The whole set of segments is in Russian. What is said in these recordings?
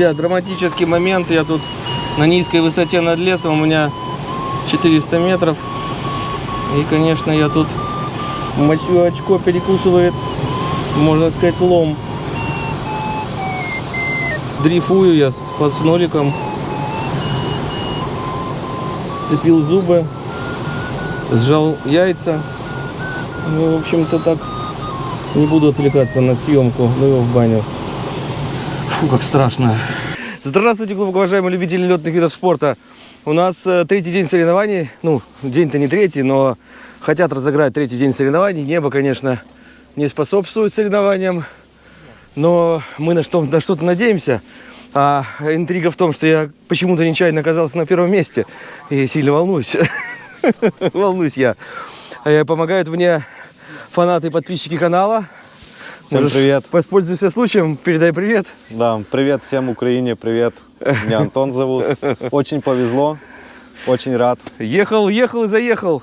Драматический момент, я тут на низкой высоте над лесом, у меня 400 метров. И, конечно, я тут мочу очко перекусывает, можно сказать, лом. Дрейфую я с подсноликом. Сцепил зубы, сжал яйца. Ну, в общем-то, так не буду отвлекаться на съемку, ну его в баню. Фу, как страшно. Здравствуйте, глубоко уважаемые любители летных видов спорта. У нас э, третий день соревнований. Ну, день-то не третий, но хотят разыграть третий день соревнований. Небо, конечно, не способствует соревнованиям. Но мы на, что, на что-то надеемся. А интрига в том, что я почему-то нечаянно оказался на первом месте. И сильно волнуюсь. Волнуюсь я. Э, Помогают мне фанаты и подписчики канала. Всем Можешь привет. Воспользуйся случаем, передай привет. Да, привет всем Украине, привет. Меня Антон зовут. Очень повезло, очень рад. Ехал, ехал и заехал.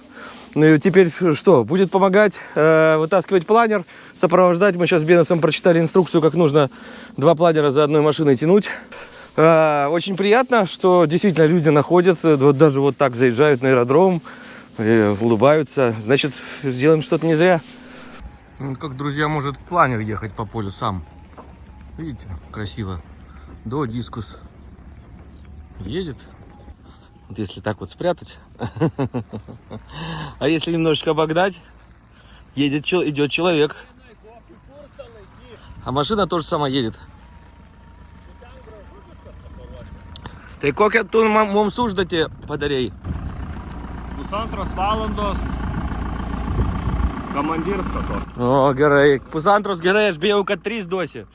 Ну и теперь что? Будет помогать э, вытаскивать планер, сопровождать. Мы сейчас с Беносом прочитали инструкцию, как нужно два планера за одной машиной тянуть. Э, очень приятно, что действительно люди находят, э, вот даже вот так заезжают на аэродром, и улыбаются. Значит, сделаем что-то не зря. Как, друзья, может планер ехать по полю сам. Видите, красиво. До дискус. Едет. Вот если так вот спрятать. А если немножечко обогнать, едет, идет человек. А машина тоже сама едет. Tai kokią tu mums užduotį padarėjai? Pusantros valandos командирство то. О, aš bijau, kad trys duosi.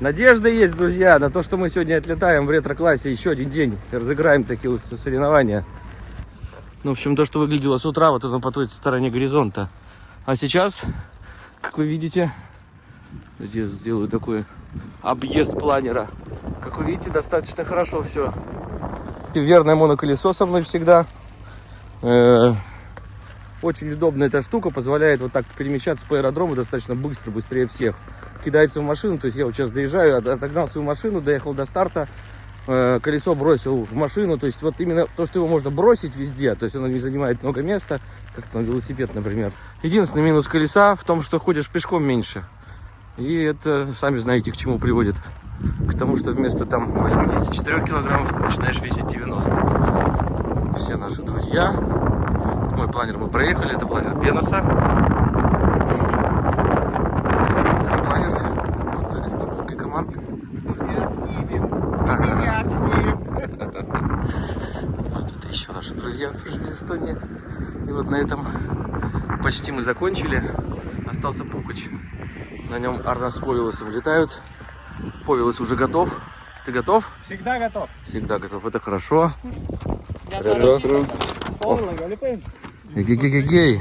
Надежда есть, друзья, на то, что мы сегодня отлетаем в ретро-классе еще один день. Разыграем такие вот соревнования. Ну, в общем, то, что выглядело с утра, вот это по той стороне горизонта. А сейчас, как вы видите, я сделаю такой объезд планера. Как вы видите, достаточно хорошо все. Верное моноколесо со мной всегда. Э, Очень удобная эта штука, позволяет вот так перемещаться по аэродрому достаточно быстро, быстрее всех. Кидается в машину, то есть я вот сейчас доезжаю, от- отогнал свою машину, доехал до старта, э, колесо бросил в машину, то есть вот именно то, что его можно бросить везде, то есть оно не занимает много места, как на велосипед, например. Единственный минус колеса в том, что ходишь пешком меньше. И это, сами знаете, к чему приводит. К тому, что вместо там 84 килограммов ты начинаешь весить 90. Все наши друзья. Мой планер мы проехали, это планер Беноса. Казахстанский планер. Вот казахстанской команды. Вот это еще наши друзья тоже из Эстонии. И вот на этом почти мы закончили. Остался Пухач. На нем Арна с Повелосом летают. Повелос уже готов. Ты готов? Всегда готов. Всегда готов. Это хорошо. Эгегегегей.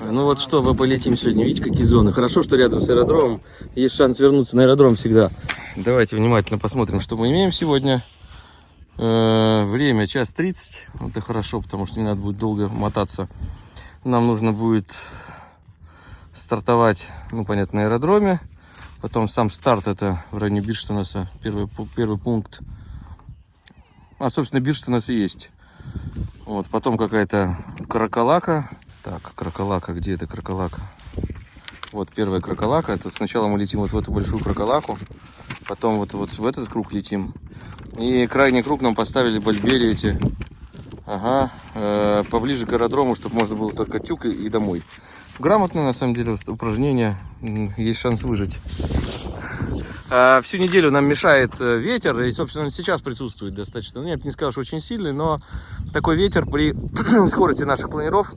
Ну вот что, мы полетим сегодня. Видите, какие зоны. Хорошо, что рядом с аэродромом. Есть шанс вернуться на аэродром всегда. Давайте внимательно посмотрим, что мы имеем сегодня. Э, Время час 30. Это хорошо, потому что не надо будет долго мотаться. Нам нужно будет стартовать, ну, понятно, на аэродроме. Потом сам старт, это в районе Бирштанаса, первый, пу- первый пункт. А, собственно, Бирштанас и есть. Вот, потом какая-то кракалака. Так, кракалака, где это кракалака? Вот первая кракалака. Это сначала мы летим вот в эту большую кракалаку, потом вот, вот в этот круг летим. И крайний круг нам поставили бальбери эти. Ага, э, поближе к аэродрому, чтобы можно было только тюк и, домой. Грамотно, на самом деле, упражнение. Есть шанс выжить. А, Всю неделю нам мешает э, ветер, и, собственно, он сейчас присутствует достаточно. Ну, я бы не сказал, что очень сильный, но такой ветер при скорости наших планиров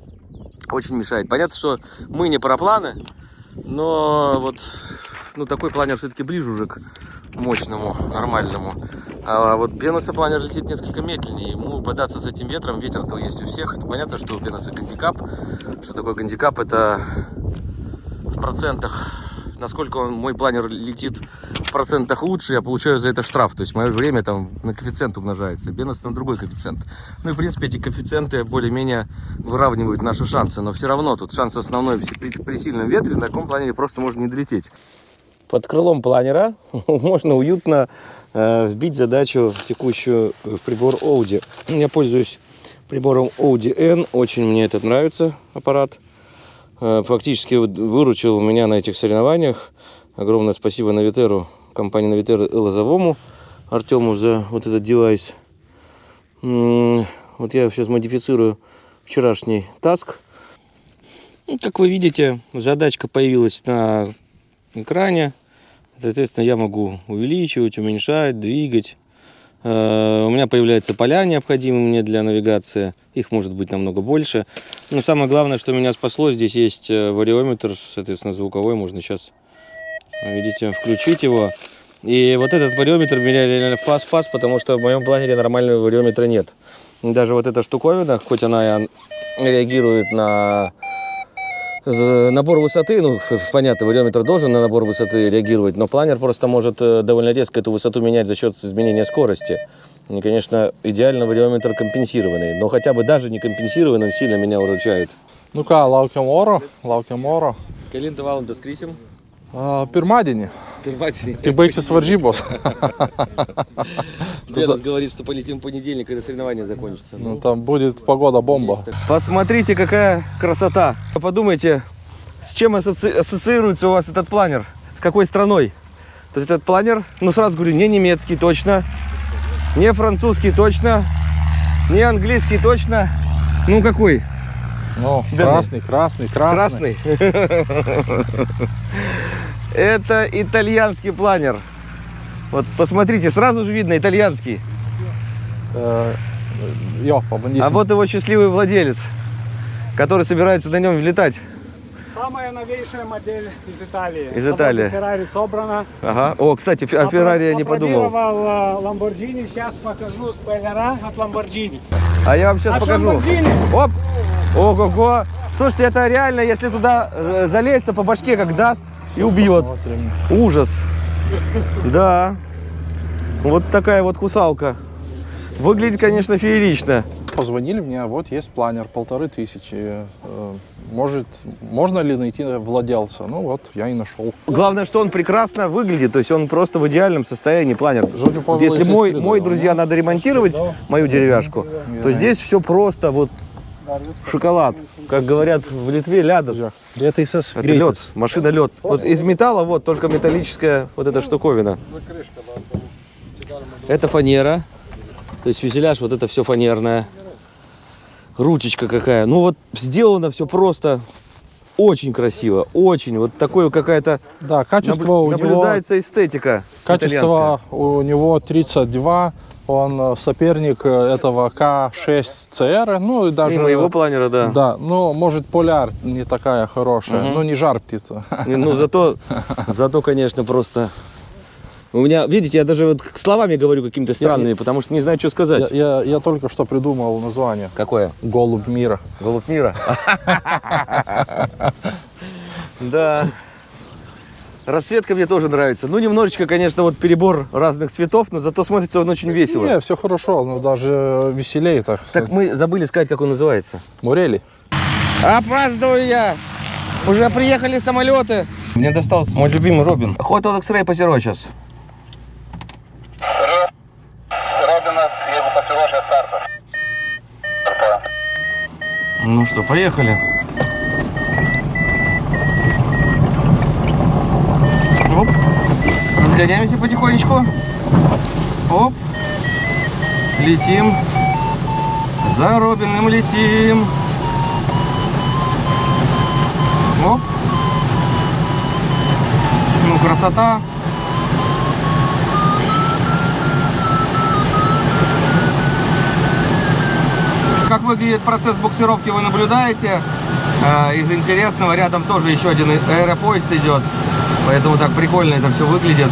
очень мешает. Понятно, что мы не парапланы, но вот ну, такой планер все-таки ближе уже к мощному, нормальному. А вот Беноса планер летит несколько медленнее. Ему податься с этим ветром, ветер-то есть у всех. Понятно, что у Беноса гандикап. Что такое гандикап? Это в процентах насколько он, мой планер летит в процентах лучше, я получаю за это штраф. То есть мое время там на коэффициент умножается. Бенос на другой коэффициент. Ну и в принципе эти коэффициенты более-менее выравнивают наши шансы. Но все равно тут шанс основной при, при сильном ветре на таком планере просто можно не долететь. Под крылом планера можно уютно э, вбить задачу текущую в прибор Audi. Я пользуюсь прибором Audi N. Очень мне этот нравится аппарат. Э, фактически выручил меня на этих соревнованиях. Огромное спасибо Навитеру, компании Навитер и Лозовому Артему за вот этот девайс. Вот я сейчас модифицирую вчерашний таск. Ну, как вы видите, задачка появилась на экране. Соответственно, я могу увеличивать, уменьшать, двигать. Э, У меня появляются поля, необходимые мне для навигации. Их может быть намного больше. Но самое главное, что меня спасло, здесь есть э, вариометр, соответственно, звуковой. Можно сейчас, видите, включить его. И вот этот вариометр меня реально спас, потому что в моем планере нормального вариометра нет. Даже вот эта штуковина, хоть она и реагирует на набор высоты, ну, понятно, вариометр должен на набор высоты реагировать, но планер просто может э, довольно резко эту высоту менять за счет изменения скорости. И, конечно, идеально вариометр компенсированный, но хотя бы даже не компенсированный, он сильно меня уручает. Nu ką, laukiam oro, laukiam oro. Kelintą valandą skrisim? A, Pirmadienį, Pirmadienį. kai baigsis varžybos. Дедас говорит, что полетим в понедельник, когда соревнования закончатся. Ну, там будет погода бомба. Посмотрите, какая красота. Подумайте, с чем ассоциируется у вас этот планер? С какой страной? То есть этот планер, ну сразу говорю, не немецкий точно, не французский точно, не английский точно. Ну какой? Ну, Бедный. красный, красный, красный. Красный. Это итальянский планер. Вот посмотрите, сразу же видно итальянский. Э. А вот его счастливый владелец, который собирается на нем летать. Самая новейшая модель из Италии. Из Италии. Феррари собрана. Ага. О, кстати, о Феррари я не подумал. Опробировал Ламборджини. Сейчас покажу спойлера от Ламборджини. А я вам сейчас А покажу. Ламборджини? Оп! Ого-го! Слушайте, это реально, если туда э, залезть, то по башке как даст и убьет. Ужас. Да. Вот такая вот кусалка. Выглядит, конечно, феерично. Позвонили мне, вот есть планер, полторы тысячи. Э, Может, можно ли найти владельца? Ну вот, я и нашел. Главное, что он прекрасно выглядит, то есть он просто в идеальном состоянии планер. Если мой, мой, друзья, надо ремонтировать мою деревяшку, то здесь все просто вот шоколад. Как говорят в Литве, лядос. Prietaisas Это лед, машина лед. Вот из металла вот только металлическая вот эта штуковина. Это фанера. То есть фюзеляж вот это все фанерное. Ручечка какая. Ну вот сделано все просто очень красиво. Очень. Вот такое какая-то Да, качество наблю- у него, наблюдается эстетика. качество у него 32. Он э, соперник э, этого К6 CR. Ну и даже... И моего планера, да. Да, ну, может, поляр не такая хорошая, Мгм. ну, не жар птица. Ну, зато, зато, конечно, просто... У меня, видите, я даже вот словами говорю какими-то странными, потому что не знаю, что Я, сказать. я, я только что придумал название. Какое? Голубь мира. Голубь мира. Да. Расцветка мне тоже нравится. Ну, немножечко, конечно, вот перебор разных цветов, но зато смотрится он очень весело. Не, все хорошо, но даже веселее так. Так мы забыли сказать, как он называется. Мурели. Опаздываю я. Уже приехали самолеты. Мне достался мой любимый Робин. Хоть он X-Ray позирой сейчас. Ну что, поехали. Разгоняемся потихонечку. Оп. Летим. За Робиным летим. Оп. Ну, красота. Как выглядит процесс буксировки, вы наблюдаете. Э, Из интересного рядом тоже еще один аэропоезд идет. Поэтому так прикольно это все выглядит.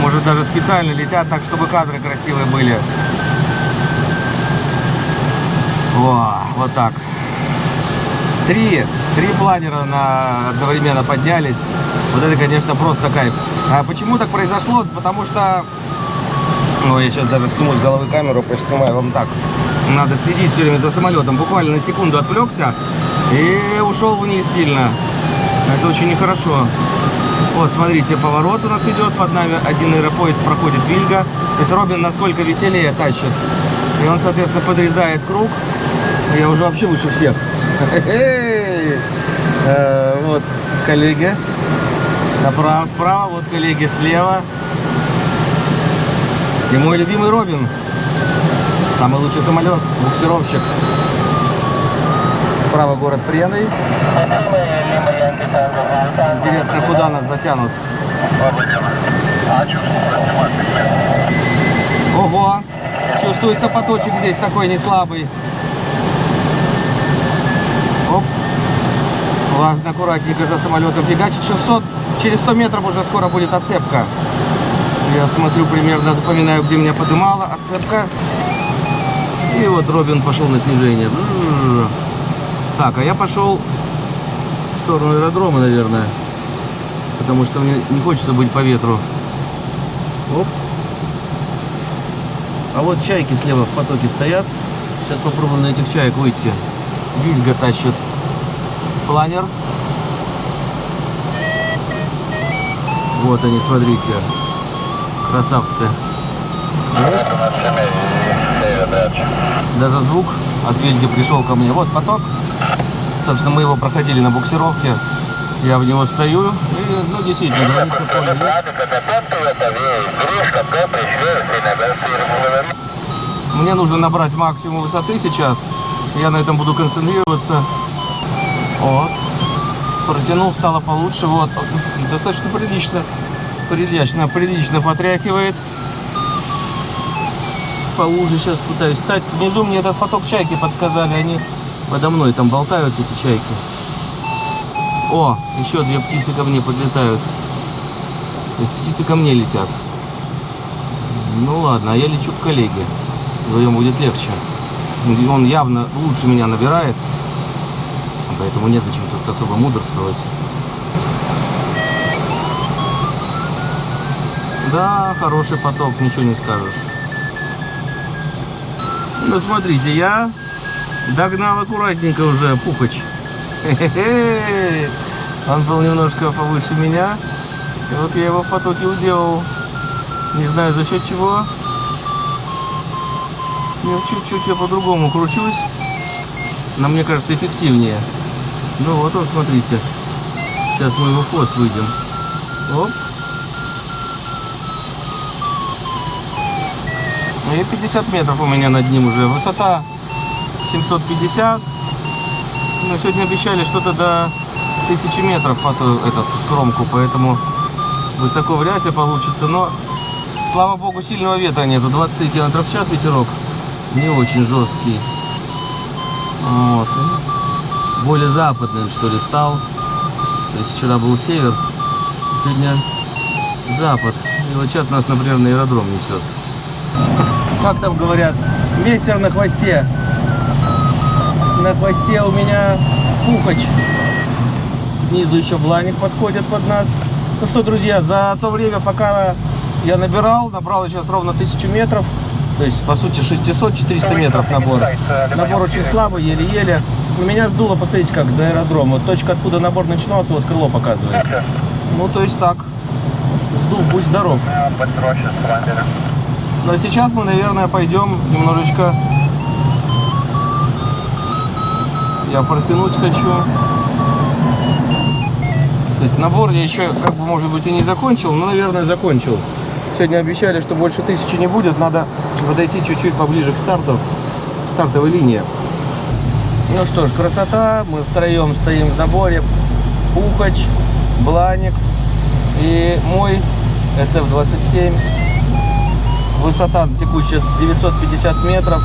Может даже специально летят так, чтобы кадры красивые были. Во, вот так. Три, три планера на, одновременно поднялись. Вот это, конечно, просто кайф. А почему так произошло? Потому что ну, я сейчас даже сниму с головы камеру, поснимаю вам так. Надо следить все время за самолетом. Буквально на секунду отвлекся и ушел вниз сильно. Это очень нехорошо. Вот, смотрите, поворот у нас идет, под нами один аэропоезд проходит Вильга. То есть Робин насколько веселее тащит. И он, соответственно, подрезает круг. Я уже вообще выше всех. Э, Вот, коллеги. Направо, справа, вот коллеги слева. И мой любимый Робин. Самый лучший самолет, буксировщик. Справа город Прены. Интересно, куда нас затянут. Ого! Чувствуется поточек здесь такой не слабый. Оп. Важно, аккуратненько за самолетом фигачить. 600, через 100 метров уже скоро будет отцепка. Я смотрю примерно, запоминаю, где меня подымала отцепка. И вот Робин пошел на снижение. Бррр. Так, а я пошел сторону аэродрома, наверное. Потому что мне не хочется быть по ветру. Оп. А вот чайки слева в потоке стоят. Сейчас попробуем на этих чаек выйти. Вильга тащит планер. Вот они, смотрите. Красавцы. Даже звук от Вильги пришел ко мне. Вот поток. Собственно, мы его проходили на буксировке. Я в него стою. И, ну, действительно, граница поля есть. Мне нужно набрать максимум высоты сейчас. Я на этом буду концентрироваться. Вот. Протянул, стало получше. Вот. Достаточно прилично. Прилично, прилично потряхивает. Полуже сейчас пытаюсь встать. Внизу мне этот поток чайки подсказали. Они подо мной там болтаются, эти чайки. О, еще две птицы ко мне подлетают. То есть птицы ко мне летят. Ну ладно, а я лечу к коллеге. Вдвоем будет легче. Он явно лучше меня набирает. Поэтому незачем тут особо мудрствовать. Да, хороший поток, ничего не скажешь. Ну, смотрите, я догнал аккуратненько уже. Хе-хе-хе. Он был немножко повыше меня. И вот я его в потоке уделал. Не знаю за счет чего. Ну, чуть-чуть я по-другому кручусь. Но мне кажется эффективнее. Ну вот он, смотрите. Сейчас мы его в хвост выйдем. Оп. И 50 метров у меня над ним уже. Высота 750. Но сегодня обещали что-то до 1000 метров под этот кромку, поэтому высоко вряд ли получится. Но, слава богу, сильного ветра нету. 23 км в час ветерок. Не очень жесткий. Вот. Более западным, что ли, стал. То есть вчера был север, сегодня запад. И вот сейчас нас, например, на аэродром несет. Как там говорят, мессер на хвосте. На хвосте у меня пухач. Снизу еще бланик подходит под нас. Ну что, друзья, за то время, пока я набирал, набрал сейчас ровно 1000 метров. То есть, по сути, 600-400 метров набор. Набор очень слабый, еле-еле. Но меня сдуло, посмотрите, как до аэродрома. Вот точка, откуда набор начинался, вот крыло показывает. Ну, то есть так. Сдул, будь здоров. Но сейчас мы, наверное, пойдем немножечко... Я протянуть хочу. То есть набор я еще, как бы, может быть, и не закончил, но, наверное, закончил. Сегодня обещали, что больше тысячи не будет. Надо подойти чуть-чуть поближе к старту, стартовой линии. Ну что ж, красота. Мы втроем стоим в наборе. Пухач, Бланик и мой SF-27. Высота текущая 950 метров.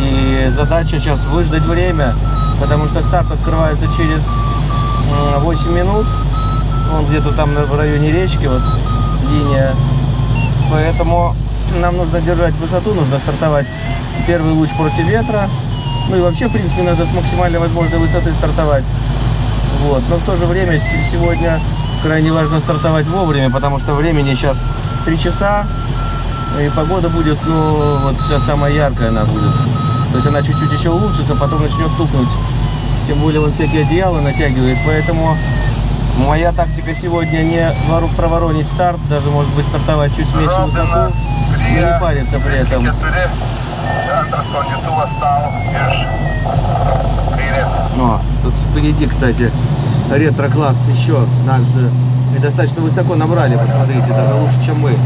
И задача сейчас выждать время, потому что старт открывается через м, 8 минут. Он где-то там в районе речки, вот линия. Поэтому нам нужно держать высоту, нужно стартовать первый луч против ветра. Ну и вообще, в принципе, надо с максимально возможной высоты стартовать. Вот. Но в то же время сегодня крайне важно стартовать вовремя, потому что времени сейчас 3 часа. И погода будет, ну, вот сейчас самая яркая она будет. То есть она чуть-чуть еще улучшится, потом начнет тупнуть. Тем более он всякие одеяла натягивает, поэтому Моя тактика сегодня не проворонить старт, даже может быть стартовать чуть меньше высоту, и не париться при этом. 4. Центр складнитува стал. Ешь. 4. О, тут впереди, кстати, ретро-класс еще наш же. И достаточно высоко набрали, посмотрите, даже лучше, чем мы.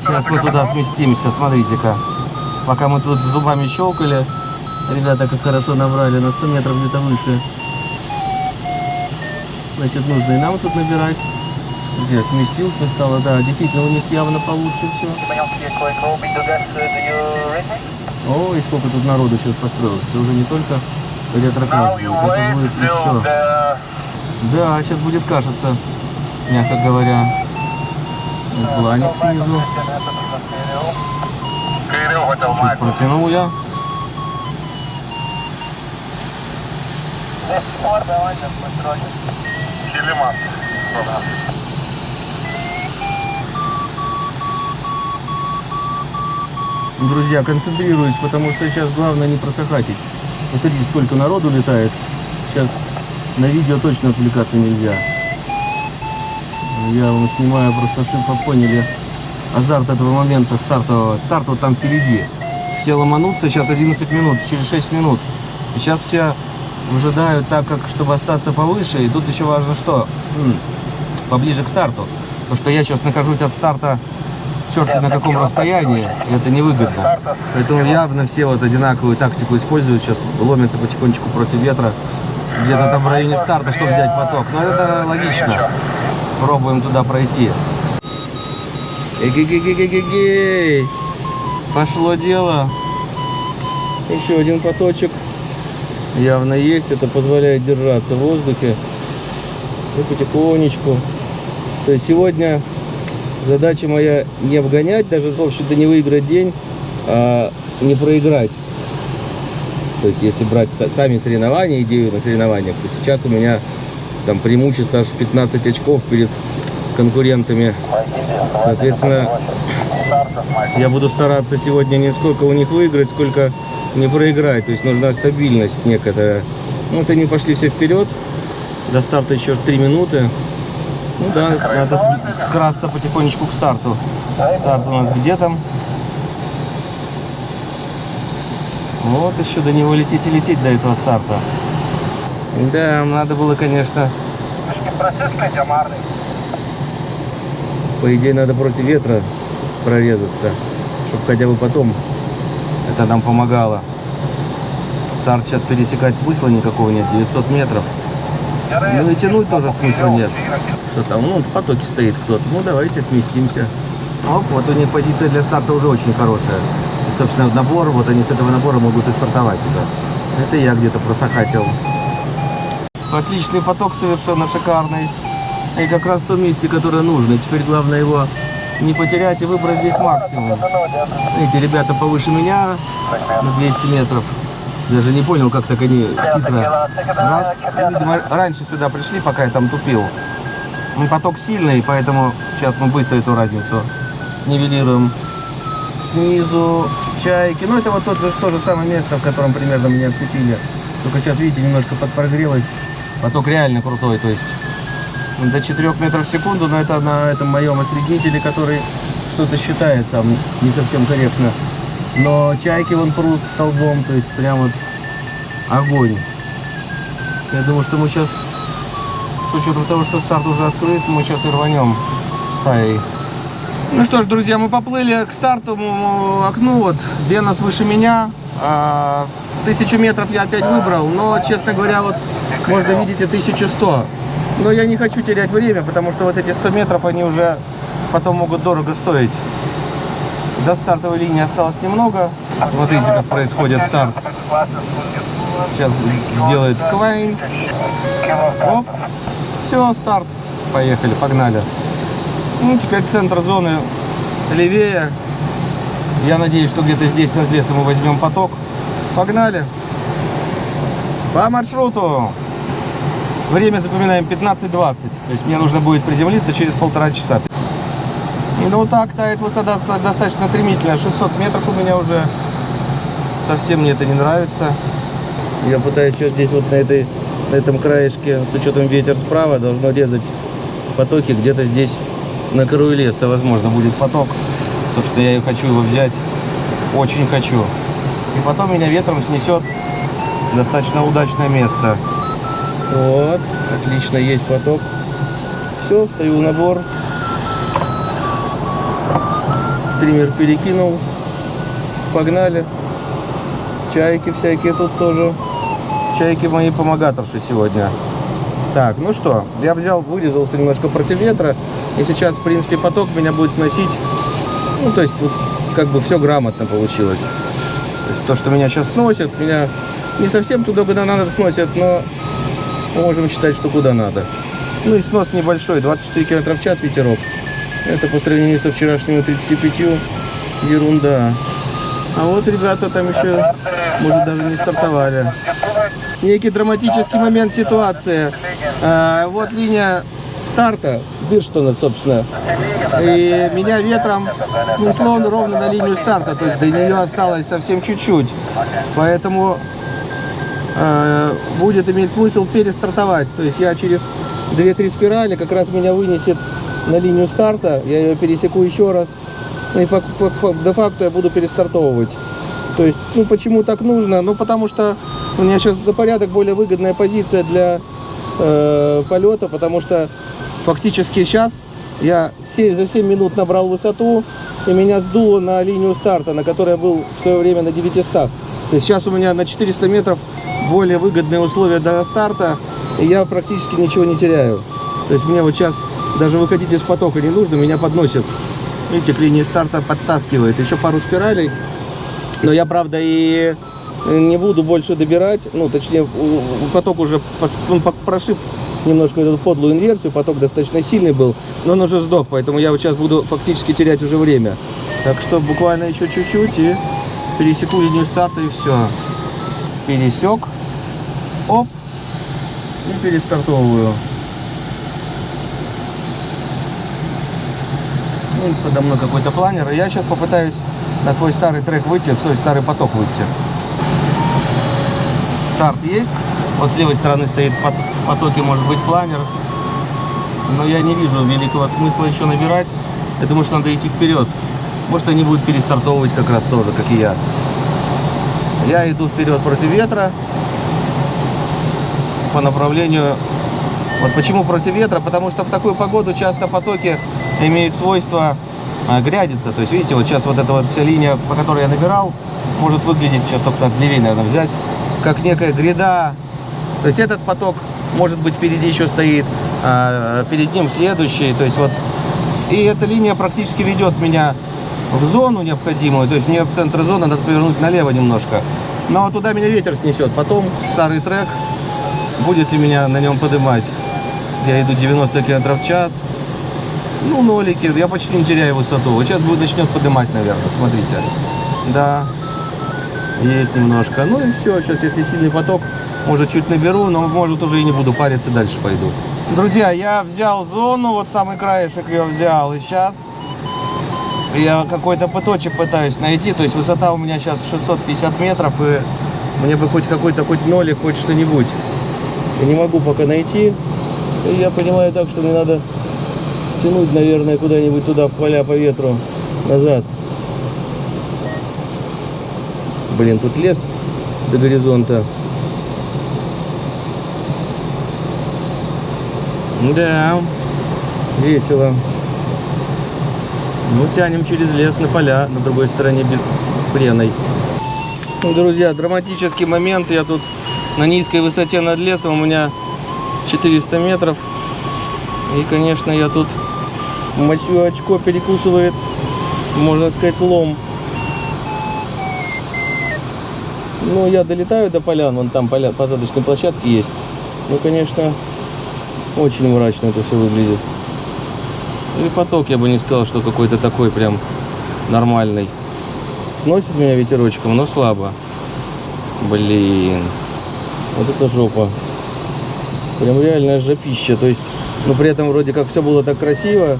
Сейчас мы туда сместимся, смотрите-ка. Пока мы тут зубами щелкали, ребята как хорошо набрали, на 100 метров где-то выше. Значит, нужно и нам тут набирать. Где сместился, стало, да, действительно у них явно получше все. Ой, сколько тут народу сейчас построилось. Это уже не только you это будет еще. Да, сейчас будет кашица, мягко говоря. И Планик снизу. Кирилл хотел Чуть мать. протянул я. Хилиман. Друзья, концентрируюсь, потому что сейчас главное не просохатить. Посмотрите, сколько народу летает. Сейчас на видео точно отвлекаться нельзя. Я вам снимаю просто, чтобы поняли азарт этого момента стартового. Старт вот там впереди. Все ломанутся, сейчас 11 минут, через 6 минут. Сейчас все выжидают так, как чтобы остаться повыше. И тут еще важно что? Поближе к старту. Потому что я сейчас нахожусь от старта черт на каком расстоянии, и это невыгодно. Поэтому явно все вот одинаковую тактику используют, сейчас ломятся потихонечку против ветра, где-то там в районе старта, чтобы взять поток. Но это логично. Пробуем туда пройти. Эгегегегегегей. Пошло дело. Еще один поточек. Явно есть. Это позволяет держаться в воздухе. И потихонечку. То есть сегодня задача моя не обгонять, даже, в общем-то, не выиграть день, а не проиграть. То есть, если брать са- сами соревнования, идею на соревнованиях, то сейчас у меня там преимущество аж 15 очков перед конкурентами. Соответственно, я буду стараться сегодня не сколько у них выиграть, сколько не проиграть. То есть нужна стабильность некоторая. Ну, вот они пошли все вперед. До старта еще 3 минуты. Ну да, надо красться потихонечку к старту. Старт у нас где там? Вот еще до него лететь и лететь до этого старта. Да, надо было, конечно, Марный. По идее, надо против ветра прорезаться, чтобы хотя бы потом это нам помогало. Старт сейчас пересекать смысла никакого нет, 900 метров. Ну и тянуть тоже смысла нет. Что там, ну, в потоке стоит кто-то. Ну, давайте сместимся. Оп, вот у них позиция для старта уже очень хорошая. И, собственно, набор, вот они с этого набора могут и стартовать уже. Это я где-то просохатил. Отличный поток совершенно шикарный. И как раз в том месте, которое нужно. Теперь главное его не потерять и выбрать здесь максимум. Эти ребята повыше меня на 200 метров. Даже не понял, как так они хитро. Раз, и, видимо, раньше сюда пришли, пока я там тупил. Ну, поток сильный, поэтому сейчас мы быстро эту разницу снивелируем. Снизу чайки. Ну, это вот тот же, то же самое место, в котором примерно меня отцепили. Только сейчас, видите, немножко подпрогрелось. Поток реально крутой, то есть до 4 метров в секунду, но это на этом моем осреднителе, который что-то считает там не совсем корректно. Но чайки вон прут столбом, то есть прям вот огонь. Я думаю, что мы сейчас, с учетом того, что старт уже открыт, мы сейчас и рванем стаей. Ну что ж, друзья, мы поплыли к стартовому окну. Вот Венас выше меня. А, Тысячу метров я опять выбрал, но, честно говоря, вот можно видеть и 1100. Но я не хочу терять время, потому что вот эти 100 метров, они уже потом могут дорого стоить. До стартовой линии осталось немного. Смотрите, как происходит старт. Сейчас сделает Квайн. Оп. Все, старт. Поехали, погнали. Ну, теперь центр зоны левее. Я надеюсь, что где-то здесь над лесом мы возьмем поток. Погнали. По маршруту. Время запоминаем 15-20. То есть мне нужно будет приземлиться через полтора часа. И ну так тает высота доста- достаточно стремительная. 600 метров у меня уже. Совсем мне это не нравится. Я пытаюсь сейчас здесь вот на этой на этом краешке, с учетом ветер справа, должно резать потоки где-то здесь на краю леса, возможно, будет поток. Собственно, я и хочу его взять. Очень хочу. И потом меня ветром снесет достаточно удачное место. Вот, отлично, есть поток. Все, встаю на бор. Триммер перекинул. Погнали. Чайки всякие тут тоже. Чайки мои помогаторши сегодня. Так, ну что, я взял, вырезался немножко против ветра. И сейчас, в принципе, поток меня будет сносить. Ну, то есть, вот, как бы все грамотно получилось. То есть, то, что меня сейчас сносит, меня не совсем туда, куда надо сносят, но можем считать, что куда надо. Ну и снос небольшой, 24 км в час ветерок. Это по сравнению со вчерашними 35 ерунда. А вот ребята там еще, может, даже не стартовали. Некий драматический момент ситуации. А, вот линия старта, Бирштона, собственно. И меня ветром снесло ровно на линию старта. То есть до нее осталось совсем чуть-чуть. Поэтому будет иметь смысл перестартовать. То есть я через 2-3 спирали как раз меня вынесет на линию старта. Я ее пересеку еще раз. Ну и де-факто я буду перестартовывать. То есть, ну почему так нужно? Ну потому что у меня сейчас до порядок более выгодная позиция для э, полета, потому что фактически сейчас я се- за 7 минут набрал высоту, и меня сдуло на линию старта, на которой я был в свое время на 900. То есть сейчас у меня на 400 метров более выгодные условия до старта, и я практически ничего не теряю. То есть мне вот сейчас даже выходить из потока не нужно, меня подносят. Видите, к линии старта подтаскивает. Еще пару спиралей. Но я, правда, и не буду больше добирать. Ну, точнее, поток уже прошиб немножко эту подлую инверсию. Поток достаточно сильный был, но он уже сдох. Поэтому я вот сейчас буду фактически терять уже время. Так что буквально еще чуть-чуть и пересеку линию старта и все. Пересек. Оп. И перестартовываю. Ну, подо мной какой-то планер. И я сейчас попытаюсь на свой старый трек выйти, в свой старый поток выйти. Старт есть. Вот с левой стороны стоит в потоке, может быть, планер. Но я не вижу великого смысла еще набирать. Я думаю, что надо идти вперед. Может, они будут перестартовывать как раз тоже, как и я. Я иду вперед против ветра по направлению... Вот почему против ветра? Потому что в такую погоду часто потоки имеют свойство а, грядиться. То есть, видите, вот сейчас вот эта вот вся линия, по которой я набирал, может выглядеть, сейчас только так левее, наверное, взять, как некая гряда. То есть этот поток, может быть, впереди еще стоит, а перед ним следующий. То есть вот... И эта линия практически ведет меня в зону необходимую. То есть мне в центр зоны надо повернуть налево немножко. Но туда меня ветер снесет. Потом старый трек будете меня на нем поднимать. Я иду 90 км в час. Ну, нолики, я почти не теряю высоту. Вот сейчас будет начнет поднимать, наверное, смотрите. Да, есть немножко. Ну и все, сейчас если сильный поток, может чуть наберу, но может уже и не буду париться, дальше пойду. Друзья, я взял зону, вот самый краешек я взял, и сейчас я какой-то поточек пытаюсь найти, то есть высота у меня сейчас 650 метров, и мне бы хоть какой-то, хоть нолик, хоть что-нибудь. Не могу пока найти, и я понимаю так, что мне надо тянуть, наверное, куда-нибудь туда, в поля по ветру, назад. Блин, тут лес до горизонта. Да, весело. Ну, тянем через лес на поля, на другой стороне Преной. Ну, друзья, драматический момент. Я тут на низкой высоте над лесом, у меня 400 метров. И, конечно, я тут мочу очко перекусывает, можно сказать, лом. Ну, я долетаю до полян, вон там поля, посадочные площадки есть. Ну, конечно, очень мрачно это все выглядит. И поток, я бы не сказал, что какой-то такой прям нормальный. Сносит меня ветерочком, но слабо. Блин. Вот это жопа. Прям реальная жопища. То есть, ну при этом вроде как все было так красиво,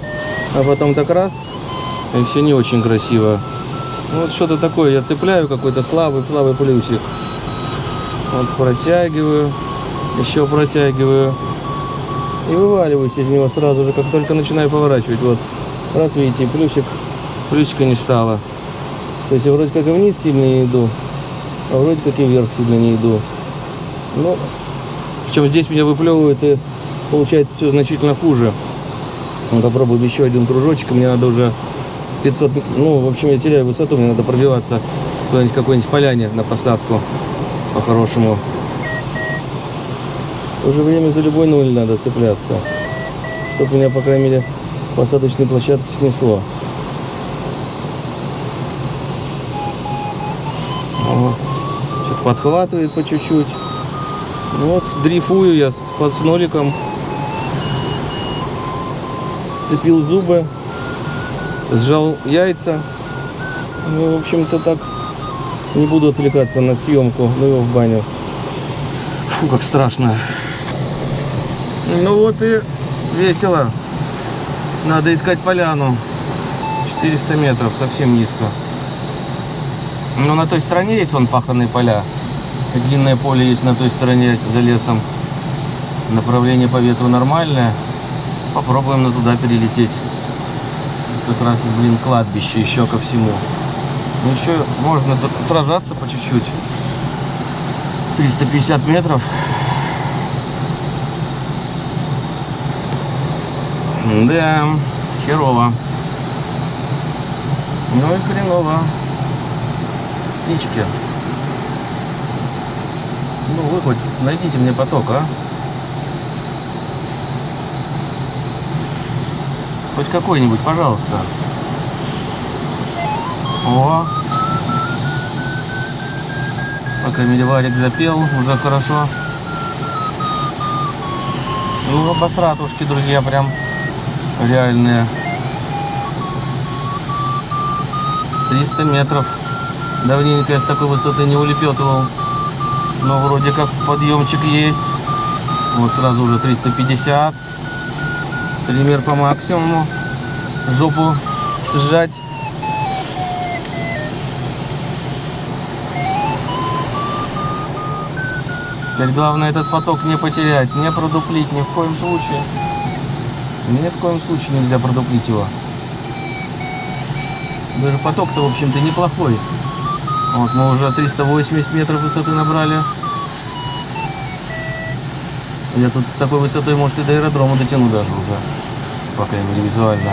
а потом так раз, и все не очень красиво. Ну, Вот что-то такое, я цепляю какой-то слабый, слабый плюсик. Вот протягиваю. Еще протягиваю. И вываливаюсь из него сразу же, как только начинаю поворачивать. Вот. Раз, видите, плюсик. Плюсика не стало. То есть я вроде как и вниз сильно не иду, а вроде как и вверх сильно не иду. Ну, причем здесь меня выплевывает и получается все значительно хуже. Ну, попробуем еще один кружочек, мне надо уже 500, ну, в общем, я теряю высоту, мне надо пробиваться куда-нибудь какой-нибудь поляне на посадку по-хорошему. Уже время за любой нуль надо цепляться, чтобы меня, по крайней мере, посадочной площадки снесло. Что-то подхватывает по чуть-чуть. Ну вот, дрейфую я под с ноликом. Сцепил зубы. Сжал яйца. Ну, в общем-то, так не буду отвлекаться на съемку. Ну его в баню. Фу, как страшно. Ну вот и весело. Надо искать поляну. 400 метров, совсем низко. Но на той стороне есть вон паханные поля. Длинное поле есть на той стороне за лесом. Направление по ветру нормальное. Попробуем на туда перелететь. Как раз, блин, кладбище еще ко всему. Ну, еще можно сражаться по чуть-чуть. 350 метров. Да, херово. Ну и хреново. Птички. Ну вы хоть найдите мне поток, а? Хоть какой-нибудь, пожалуйста. О! По крайней мере, Варик запел, уже хорошо. Ну, обосратушки, друзья, прям реальные. 300 метров. Давненько я с такой высоты не улепетывал. Но вроде как подъемчик есть. Вот сразу уже 350. Триммер по максимуму. Жопу сжать. Теперь главное этот поток не потерять, не продуплить ни в коем случае. Ни в коем случае нельзя продуплить его. Даже поток-то, в общем-то, неплохой. Вот, мы уже 380 метров высоты набрали. Я тут такой высотой, может, и до аэродрома дотяну даже уже. По крайней мере, визуально.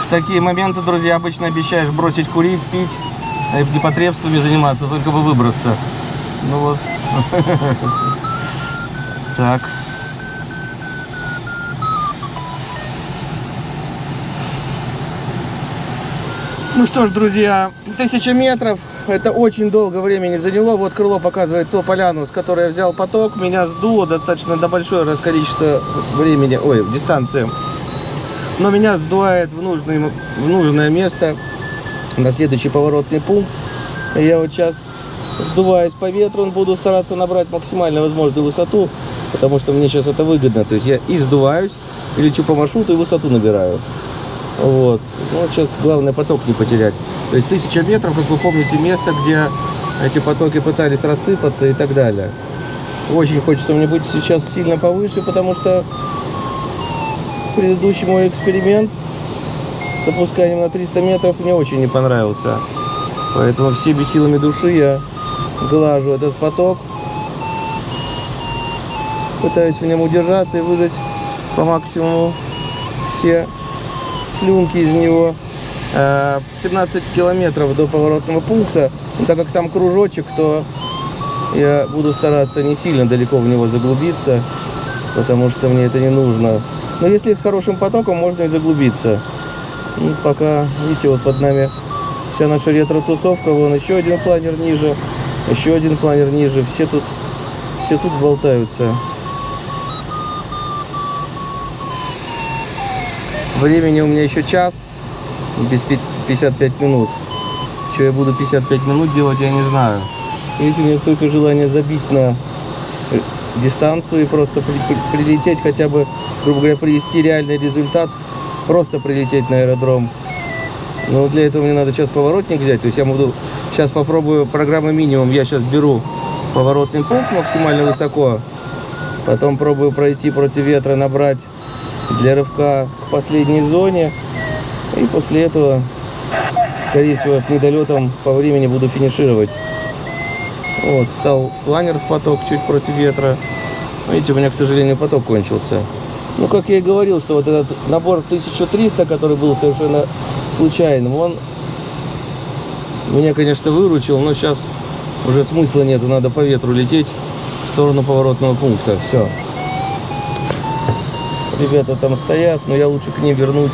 В такие моменты, друзья, обычно обещаешь бросить курить, пить, э, непотребствами заниматься, только бы выбраться. Ну вот. Так. Ну что ж, друзья, тысяча метров. Это очень долго времени заняло. Вот крыло показывает ту поляну, с которой я взял поток. Меня сдуло достаточно до большое раз количество времени, ой, дистанции. Но меня сдувает в, нужный, в нужное место, на следующий поворотный пункт. Я вот сейчас сдуваюсь по ветру, буду стараться набрать максимально возможную высоту, потому что мне сейчас это выгодно. То есть я и сдуваюсь, и лечу по маршруту, и высоту набираю. Вот. Ну, сейчас главное поток не потерять. То есть тысяча метров, как вы помните, место, где эти потоки пытались рассыпаться и так далее. Очень хочется мне быть сейчас сильно повыше, потому что предыдущий мой эксперимент с опусканием на 300 метров мне очень не понравился. Поэтому всеми силами души я глажу этот поток. Пытаюсь в нем удержаться и выжать по максимуму все слюнки из него. Э, 17 километров до поворотного пункта. Ну, так как там кружочек, то я буду стараться не сильно далеко в него заглубиться, потому что мне это не нужно. Но если с хорошим потоком, можно и заглубиться. Ну, пока, видите, вот под нами вся наша ретро-тусовка. Вон еще один планер ниже, еще один планер ниже. Все тут, все тут болтаются. Времени у меня еще час, без пи- 55 минут. Что я буду 55 минут делать, я не знаю. Если у меня столько желания забить на дистанцию и просто при- при- прилететь хотя бы, грубо говоря, привести реальный результат, просто прилететь на аэродром. Но для этого мне надо сейчас поворотник взять. То есть я буду сейчас попробую программы минимум. Я сейчас беру поворотный пункт максимально высоко. Потом пробую пройти против ветра, набрать для рывка к последней зоне. И после этого, скорее всего, с недолетом по времени буду финишировать. Вот, встал планер в поток чуть против ветра. Видите, у меня, к сожалению, поток кончился. Ну, как я и говорил, что вот этот набор 1300, который был совершенно случайным, он меня, конечно, выручил, но сейчас уже смысла нету, надо по ветру лететь в сторону поворотного пункта. Все. Ребята там стоят, но я лучше к ним вернусь,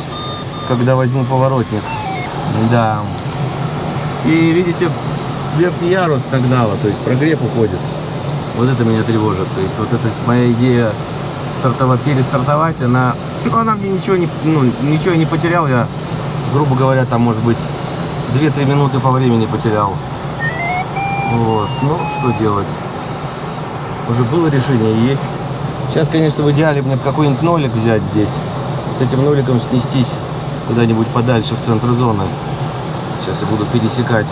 когда возьму поворотник. Да. И видите, верхний ярус нагнало, то есть прогрев уходит. Вот это меня тревожит. То есть вот эта моя идея стартовать, перестартовать, она, она мне ничего не, ну, ничего не потерял. Я, грубо говоря, там, может быть, 2-3 минуты по времени потерял. Вот. Ну, что делать? Уже было решение, есть. Сейчас, конечно, в идеале мне какой-нибудь нолик взять здесь. С этим ноликом снестись куда-нибудь подальше в центр зоны. Сейчас я буду пересекать.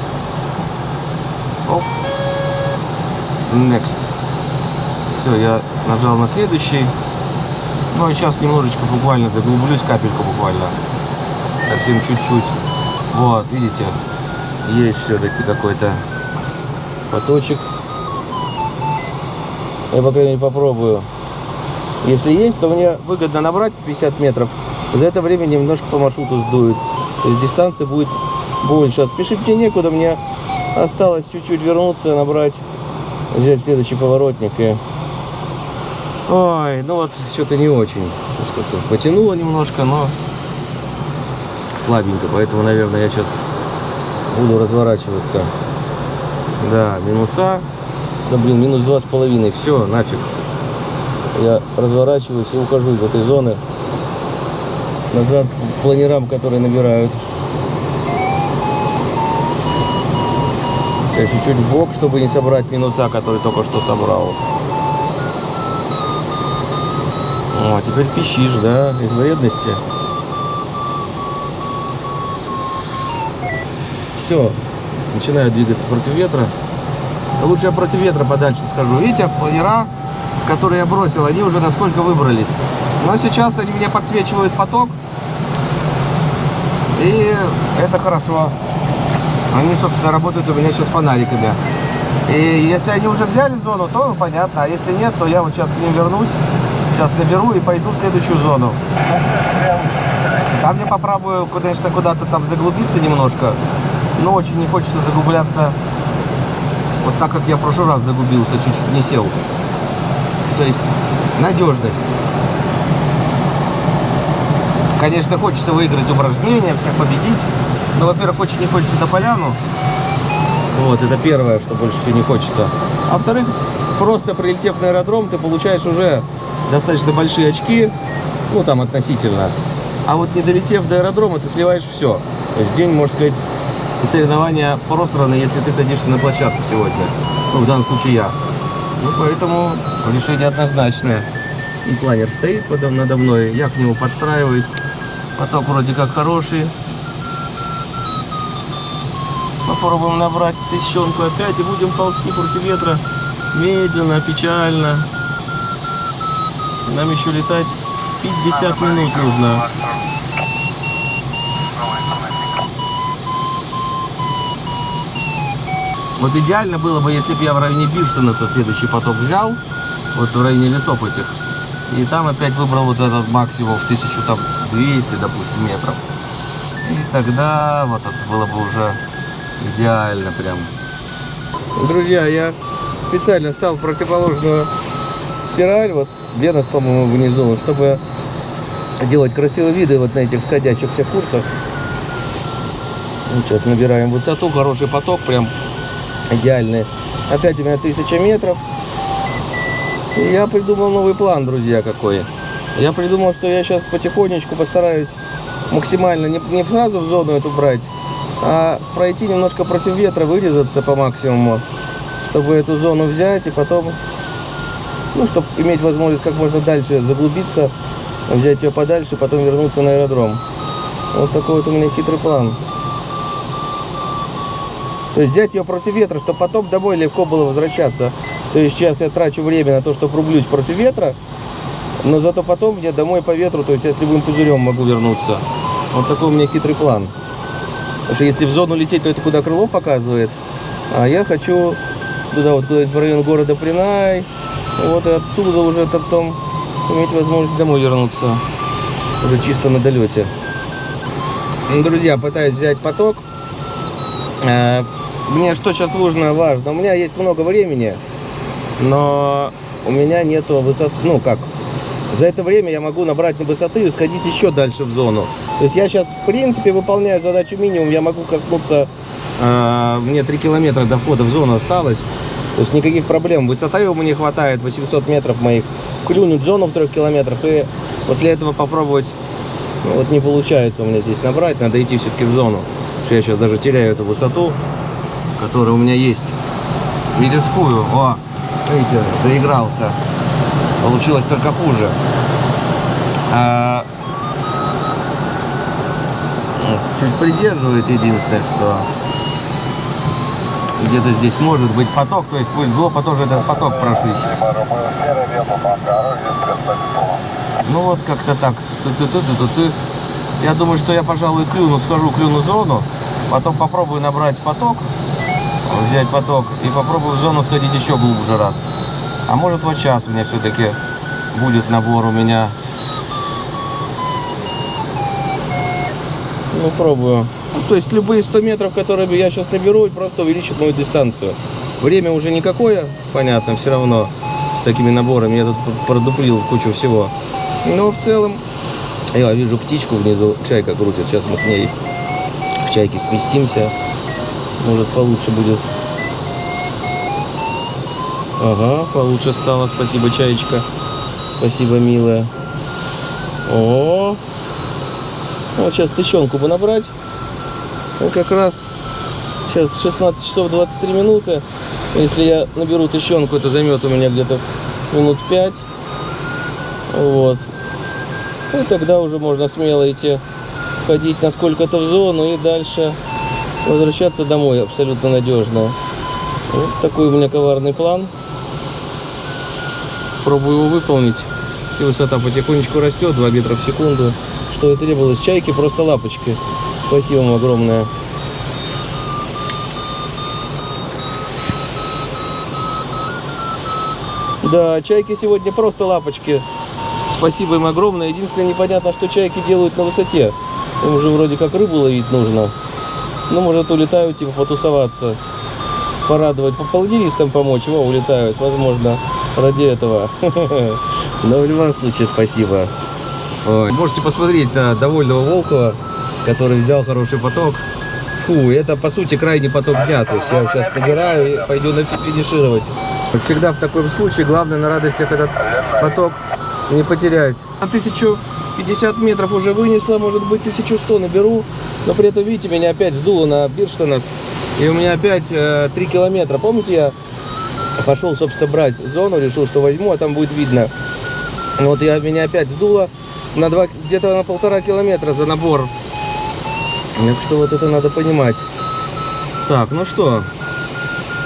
Оп. Next. Все, я нажал на следующий. Ну, а сейчас немножечко буквально заглублюсь, капельку буквально. Совсем чуть-чуть. Вот, видите, есть все-таки какой-то поточек. Я, по крайней мере, попробую. Если есть, то мне выгодно набрать 50 метров. За это время немножко по маршруту сдует. То есть дистанция будет больше. А спешить некуда. Мне осталось чуть-чуть вернуться, набрать, взять следующий поворотник. И... Ой, ну вот, что-то не очень. Потянуло немножко, но слабенько. Поэтому, наверное, я сейчас буду разворачиваться. Да, минуса. Да блин, минус два с половиной. Все, нафиг. Я разворачиваюсь и ухожу из этой зоны. Назад планерам, которые набирают. Сейчас чуть-чуть в бок, чтобы не собрать минуса, которые только что собрал. О, теперь пищишь, да, из вредности. Все, начинаю двигаться против ветра. Лучше я против ветра подальше скажу. Видите, планера, которые я бросил, они уже насколько выбрались. Но сейчас они мне подсвечивают поток. И это хорошо. Они, собственно, работают у меня сейчас фонариками. И если они уже взяли зону, то ну, понятно. А если нет, то я вот сейчас к ним вернусь. Сейчас наберу и пойду в следующую зону. Там я попробую, конечно, куда-то там заглубиться немножко. Но очень не хочется заглубляться вот так, как я в прошлый раз загубился, чуть-чуть не сел. То есть надежность. Конечно, хочется выиграть упражнения, всех победить. Но, во-первых, очень не хочется на поляну. Вот, это первое, что больше всего не хочется. А во-вторых, просто прилетев на аэродром, ты получаешь уже достаточно большие очки, ну, там, относительно. А вот не долетев до аэродрома, ты сливаешь все. То есть день, можно сказать, соревнования просраны, если ты садишься на площадку сегодня. Ну, в данном случае я. Ну, поэтому решение однозначное. И планер стоит подо, надо мной, я к нему подстраиваюсь. Поток вроде как хороший. Попробуем набрать тысячонку опять и будем ползти против ветра. Медленно, печально. Нам еще летать 50 минут нужно. Вот идеально было бы, если бы я в районе Бирштенеса следующий поток взял, вот в районе лесов этих, и там опять выбрал вот этот максимум в 1200, допустим, метров. И тогда вот это было бы уже идеально прям. Друзья, я специально стал противоположную спираль, вот Венус, по-моему, внизу, чтобы делать красивые виды вот на этих сходящихся курсах. Ну, сейчас набираем высоту, хороший поток, прям идеальный. Опять у меня 1000 метров. И я придумал новый план, друзья, какой. Я придумал, что я сейчас потихонечку постараюсь максимально не, не сразу в зону эту брать, а пройти немножко против ветра, вырезаться по максимуму, чтобы эту зону взять и потом Ну, чтобы иметь возможность как можно дальше заглубиться, взять ее подальше, потом вернуться на аэродром. Вот такой вот у меня хитрый план. То есть взять ее против ветра, чтобы потом домой легко было возвращаться. То есть сейчас я трачу время на то, чтобы рублюсь против ветра, но зато потом мне домой по ветру, то есть я с любым пузырем могу вернуться. Вот такой у меня хитрый план. Потому что если в зону лететь, то это куда крыло показывает. А я хочу туда вот куда-нибудь в район города Принай. Вот и оттуда уже потом иметь возможность домой вернуться. Уже чисто на долете. Ну, Друзья, пытаюсь взять поток. Мне что сейчас нужно, важно. У меня есть много времени, но у меня нету высот, ну как, за это время я могу набрать на высоты и сходить еще дальше в зону. То есть я сейчас, в принципе, выполняю задачу минимум. Я могу коснуться, э, мне 3 километра до входа в зону осталось. То есть никаких проблем. Высота его мне хватает, 800 метров моих. Клюнуть зону в 3 километрах и после этого попробовать, ну, вот не получается у меня здесь набрать. Надо идти все-таки в зону. Потому что я сейчас даже теряю эту высоту, которая у меня есть. Видерскую. О, видите, доигрался. Получилось только хуже. А, вот, Чуть придерживает единственное, что где-то здесь может быть поток, то есть пусть глупо тоже этот поток прошить. Робив серий ленту по дорожі з 300 Ну вот как-то так. Ты-ты-ты-ты-ты. Я думаю, что я, пожалуй, клюну, схожу, клюну зону, потом попробую набрать поток, взять поток и попробую в зону сходить еще глубже раз. А может вот сейчас у меня все-таки будет набор у меня. Ну, пробую. Ну, то есть любые 100 метров, которые я сейчас наберу, просто увеличат мою дистанцию. Время уже никакое, понятно, все равно с такими наборами. Я тут продуплил кучу всего. Но в целом, я вижу птичку внизу, чайка крутит. Сейчас мы к ней в чайке сместимся. Может получше будет. Ага, получше стало. Спасибо, чаечка. Спасибо, милая. О, вот сейчас тыщенку бы набрать. Ну, как раз сейчас 16 часов 23 минуты. Если я наберу тыщенку, это займет у меня где-то минут 5. Вот. И тогда уже можно смело идти входить на сколько-то в зону и дальше возвращаться домой абсолютно надежно. Вот такой у меня коварный план. Пробую его выполнить. И высота потихонечку растет, 2 метра в секунду. Что и требовалось чайки, просто лапочки. Спасибо вам огромное. Да, чайки сегодня просто лапочки. Спасибо им огромное. Единственное, непонятно, что чайки делают на высоте. Им уже вроде как рыбу ловить нужно. Ну, может, улетают, типа, потусоваться. Порадовать, по полдинистам помочь. Во, улетают, возможно, ради этого. Но в любом случае, спасибо. Можете посмотреть на довольного Волкова, который взял хороший поток. Фу, это по сути крайний поток дня. То есть я сейчас набираю и пойду на фи- финишировать. Всегда в таком случае главное на радостях этот поток не потерять. На 1050 метров уже вынесла, может быть 1100 наберу. Но при этом, видите, меня опять сдуло на Бирштонес. И у меня опять э, 3 километра. Помните, я пошел, собственно, брать зону, решил, что возьму, а там будет видно. Вот я меня опять сдуло на два, где-то на полтора километра за набор. Так что вот это надо понимать. Так, ну что,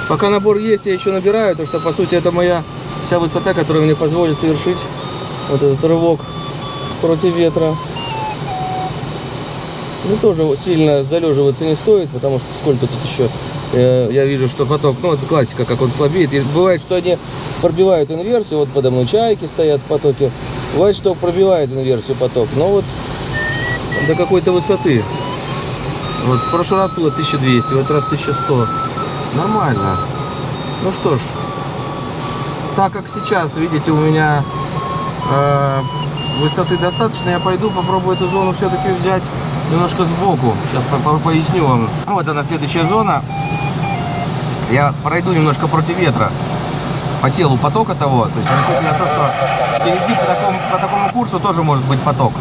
пока набор есть, я еще набираю, то что по сути это моя вся высота, которая мне позволит совершить вот этот рывок против ветра. Ну тоже сильно залеживаться не стоит, потому что сколько тут еще э, я вижу, что поток, ну это классика, как он слабеет. И бывает, что они пробивают инверсию, вот подо мной чайки стоят в потоке. Бывает, что пробивает инверсию поток, но вот до какой-то высоты. Вот в прошлый раз было 1200, в этот раз 1100. Нормально. Ну что ж, так как сейчас, видите, у меня э, высоты достаточно, я пойду попробую эту зону все-таки взять немножко сбоку. Сейчас по- по- поясню вам. Вот она следующая зона. Я пройду немножко против ветра по телу потока того. То есть расчет я то, что впереди по такому, по такому курсу тоже может быть поток.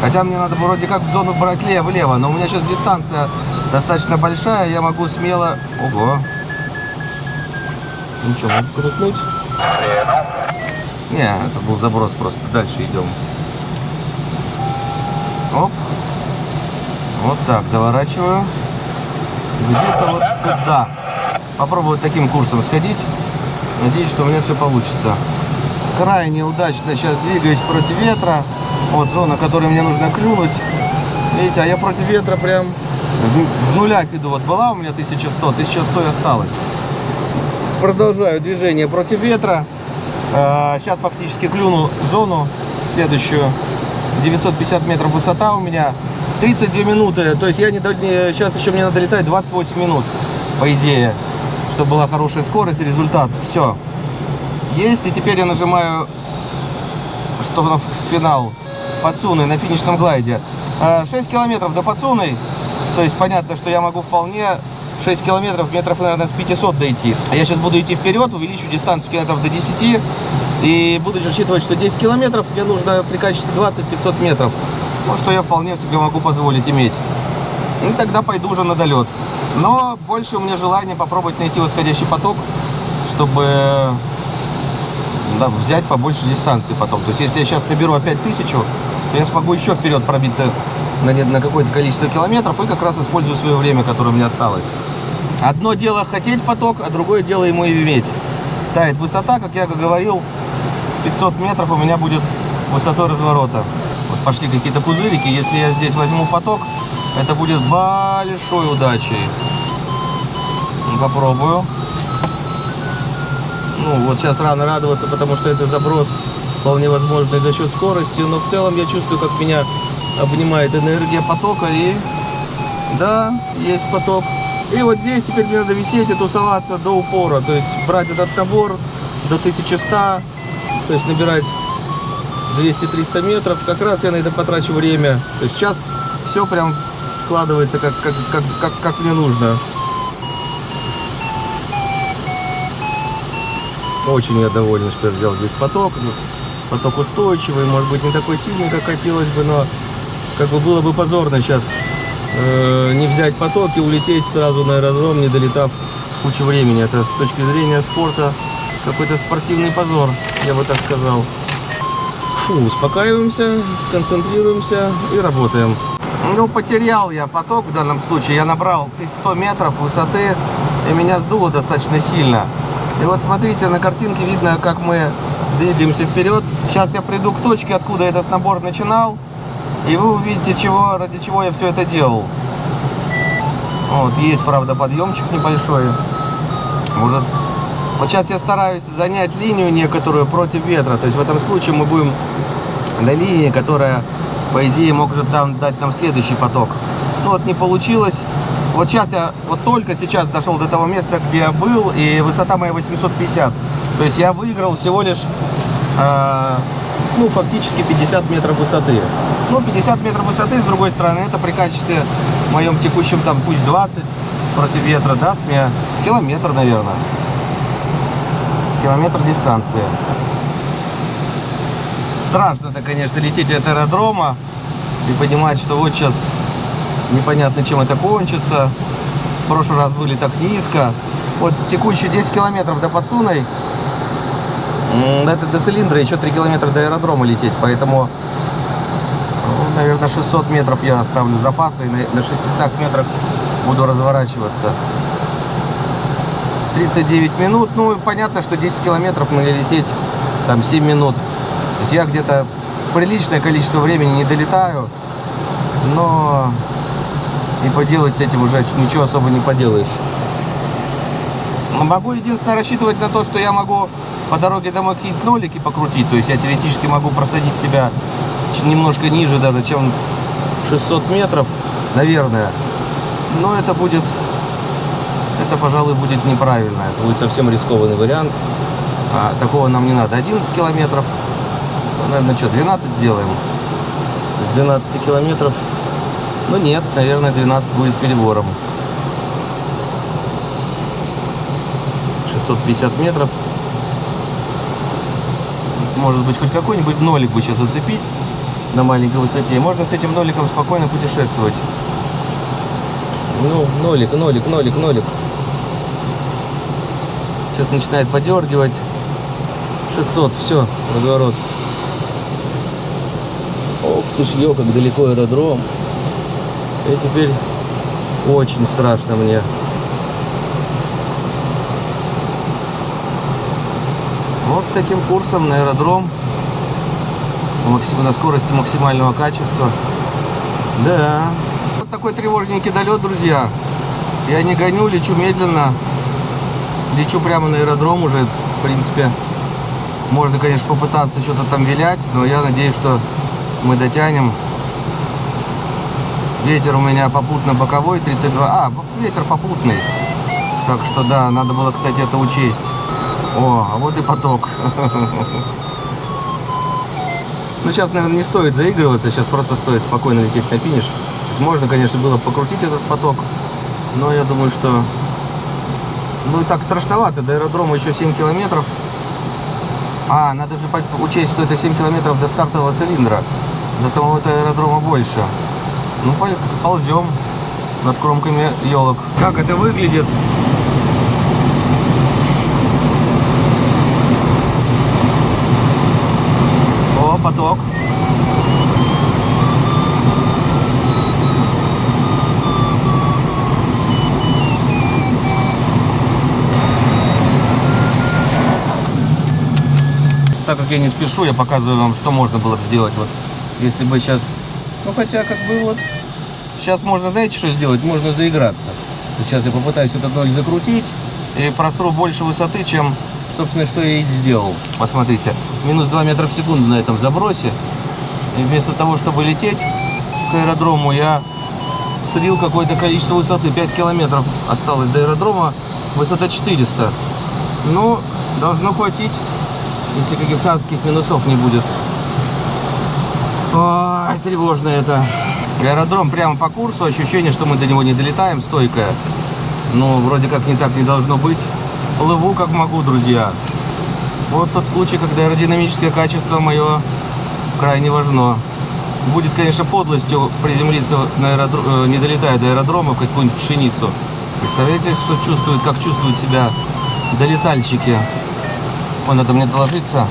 Хотя мне надо вроде как в зону брать лево-лево, но у меня сейчас дистанция достаточно большая, я могу смело... Ого! Что, можно крутнуть? Не, это был заброс просто. Дальше идем. Оп. Вот так, доворачиваю. Где-то вот туда. Попробую вот таким курсом сходить. Надеюсь, что у меня все получится. Крайне удачно сейчас двигаюсь против ветра. Вот зона, которую мне нужно клюнуть. Видите, а я против ветра прям в, нулях иду. Вот была у меня 1100, 1100 и осталось. Продолжаю движение против ветра. Э, Сейчас фактически клюну зону следующую. 950 метров высота у меня. 32 минуты. То есть я не, сейчас еще мне надо летать 28 минут, по идее. Чтобы была хорошая скорость результат. Все. Есть. И теперь я нажимаю, что на финал. Подсуны на финишном глайде. Э, 6 километров до подсуны. То есть понятно, что я могу вполне 6 километров, метров, наверное, с 500 дойти. А Я сейчас буду идти вперед, увеличу дистанцию километров до 10. И буду рассчитывать, что 10 километров мне нужно при качестве 20-500 метров. Ну, что я вполне себе могу позволить иметь. И тогда пойду уже на долет. Но больше у меня желание попробовать найти восходящий поток, чтобы да, взять побольше дистанции потом. То есть, если я сейчас наберу опять тысячу, то я смогу еще вперед пробиться на, на какое-то количество километров и как раз использую свое время, которое у меня осталось. Одно дело хотеть поток, а другое дело ему и иметь. Тает высота, как я говорил, 500 метров у меня будет высотой разворота. Пошли какие-то пузырики. Если я здесь возьму поток, это будет большой удачей. Попробую. Ну, вот сейчас рано радоваться, потому что это заброс вполне возможный за счет скорости. Но в целом я чувствую, как меня обнимает энергия потока. И да, есть поток. И вот здесь теперь мне надо висеть и тусоваться до упора. То есть брать этот набор до 1100. То есть набирать 200-300 метров. Как раз я на это потрачу время. То есть сейчас все прям складывается как, как, как, как, как мне нужно. Очень я доволен, что я взял здесь поток. Ну, Поток устойчивый, может быть не такой сильный, как хотелось бы, но как бы было бы позорно сейчас э, не взять поток и улететь сразу на аэродром, не долетав кучу времени. Это с точки зрения спорта какой-то спортивный позор, я бы так сказал. Фу, успокаиваемся, сконцентрируемся и работаем. Ну, потерял я поток в данном случае. Я набрал 1100 метров высоты, и меня сдуло достаточно сильно. И вот смотрите, на картинке видно, как мы двигаемся вперед. Сейчас я приду к точке, откуда этот набор начинал, и вы увидите, чего, ради чего я все это делал. Вот, есть, правда, подъемчик небольшой. Может, вот сейчас я стараюсь занять линию некоторую против ветра. То есть в этом случае мы будем на линии, которая, по идее, может там дать нам следующий поток. Ну вот не получилось. Вот сейчас я, вот только сейчас дошел до того места, где я был, и высота моя 850. То есть я выиграл всего лишь, э, ну, фактически 50 метров высоты. Ну, 50 метров высоты, с другой стороны, это при качестве моем текущем, там, пусть 20 против ветра, даст мне километр, наверное. Километр дистанции. Страшно-то, конечно, лететь от аэродрома и понимать, что вот сейчас непонятно, чем это кончится. В прошлый раз были так низко. Вот текущие 10 километров до Подсуной, м, это до цилиндра, еще 3 километра до аэродрома лететь, поэтому, ну, наверное, 600 метров я оставлю запасы, и на 600 метрах буду разворачиваться. 39 минут, ну, понятно, что 10 километров мне лететь там 7 минут. То есть я где-то приличное количество времени не долетаю, но и поделать с этим уже ничего особо не поделаешь. Могу единственное рассчитывать на то, что я могу по дороге домой какие-то нолики покрутить. То есть я теоретически могу просадить себя немножко ниже даже, чем 600 метров, наверное. Но это будет, это, пожалуй, будет неправильно. Это будет совсем рискованный вариант. А, такого нам не надо. 11 километров. Ну, Наверное, что, 12 сделаем? С 12 километров ну нет, наверное, 12 будет перебором. 650 метров. Может быть, хоть какой-нибудь нолик бы сейчас зацепить на маленькой высоте. И можно с этим ноликом спокойно путешествовать. Ну, нолик, нолик, нолик, нолик. Что-то начинает подергивать. 600, все, разворот. Ох ты ж, ё, как далеко аэродром. И теперь очень страшно мне. Вот таким курсом на аэродром. На скорости максимального качества. Да. Вот такой тревожненький долет, друзья. Я не гоню, лечу медленно. Лечу прямо на аэродром уже, в принципе. Можно, конечно, попытаться что-то там вилять, но я надеюсь, что мы дотянем. Ветер у меня попутно боковой 32. А, ветер попутный. Так что да, надо было, кстати, это учесть. О, а вот и поток. Ну, сейчас, наверное, не стоит заигрываться, сейчас просто стоит спокойно лететь на финиш. Можно, конечно, было покрутить этот поток, но я думаю, что... Ну, и так страшновато, до аэродрома еще 7 километров. А, надо же учесть, что это 7 километров до стартового цилиндра. До самого этого аэродрома больше. Ну, пол- ползем над кромками елок. Как это выглядит? О, поток. Так как я не спешу, я показываю вам, что можно было бы сделать. Вот, если бы сейчас... Ну, хотя, как бы вот... Сейчас можно, знаете, что сделать? Можно заиграться. Сейчас я попытаюсь этот ноль закрутить и просру больше высоты, чем, собственно, что я и сделал. Посмотрите, минус 2 метра в секунду на этом забросе. И вместо того, чтобы лететь к аэродрому, я слил какое-то количество высоты. 5 километров осталось до аэродрома, высота 400. Ну, должно хватить, если каких-то адских минусов не будет. Ой, тревожно это. Аэродром прямо по курсу, ощущение, что мы до него не долетаем, стойкое. Но вроде как не так не должно быть. Плыву как могу, друзья. Вот тот случай, когда аэродинамическое качество мое крайне важно. Будет, конечно, подлостью приземлиться на аэродро- э, не долетая до аэродрома в какую-нибудь пшеницу. Представляете, что чувствуют, как чувствуют себя долетальщики? Он надо мне доложиться.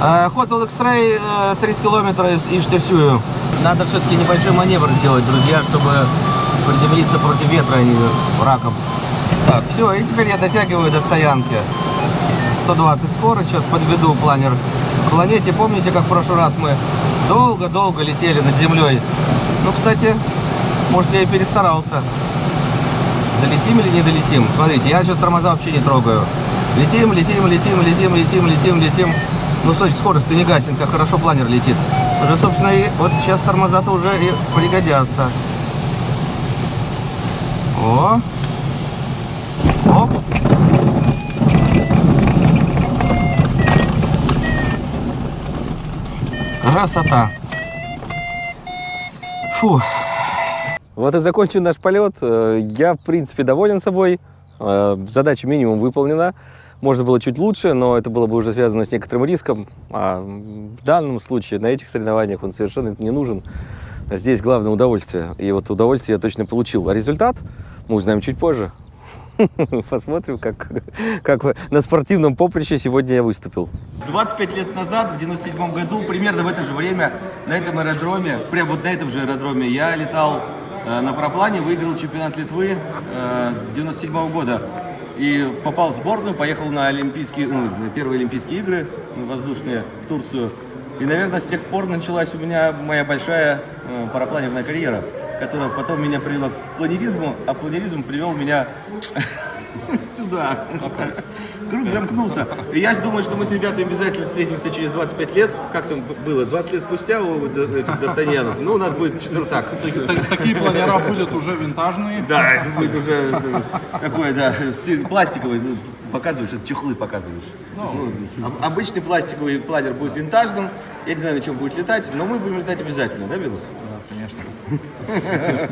А, Ход X-Ray 30 километров и штырсюю. Надо все-таки небольшой маневр сделать, друзья, чтобы приземлиться против ветра, а не раком. Так, все, и теперь я дотягиваю до стоянки. 120 скорость, сейчас подведу планер к планете. Помните, как в прошлый раз мы долго-долго летели над землей? Ну, кстати, может, я и перестарался. Долетим или не долетим? Смотрите, я сейчас тормоза вообще не трогаю. Летим, летим, летим, летим, летим, летим, летим. Ну, смотрите, скорость-то не гасен, как хорошо планер летит. Уже, собственно, и вот сейчас тормоза-то уже и пригодятся. О! Оп! Красота! Фу! Вот и закончен наш полет. Э, Я, в принципе, доволен собой. Э, Задача минимум выполнена. Можно было чуть лучше, но это было бы уже связано с некоторым риском. А в данном случае, на этих соревнованиях он совершенно не нужен. Здесь главное удовольствие. И вот удовольствие я точно получил. А результат мы узнаем чуть позже. Посмотрим, как, как на спортивном поприще сегодня я выступил. 25 лет назад, в 97 году, примерно в это же время, на этом аэродроме, прямо вот на этом же аэродроме, я летал на параплане, выиграл чемпионат Литвы э, 97 года. И попал в сборную, поехал на Олимпийские, ну, на первые Олимпийские игры ну, воздушные в Турцию. И, наверное, с тех пор началась у меня моя большая э, парапланерная карьера, которая потом меня привела к планеризму, а планеризм привел меня сюда. Круг замкнулся. И я думаю, что мы с ребятами обязательно встретимся через 25 лет. Как там было? 20 лет спустя у этих Д'Артаньянов. Ну, у нас будет четвертак. Так- Такие планера были уже винтажные. Да, это будет уже э, такой, да, пластиковый. Ну, показываешь, это чехлы показываешь. Ну, об- обычный пластиковый планер будет винтажным. Я не знаю, на чем будет летать, но мы будем летать обязательно, да, Белос? Да, конечно.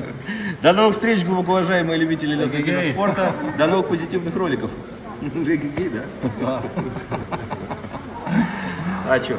До новых встреч, глубоко уважаемые любители летного спорта. До новых позитивных роликов. Гиги, да? А что?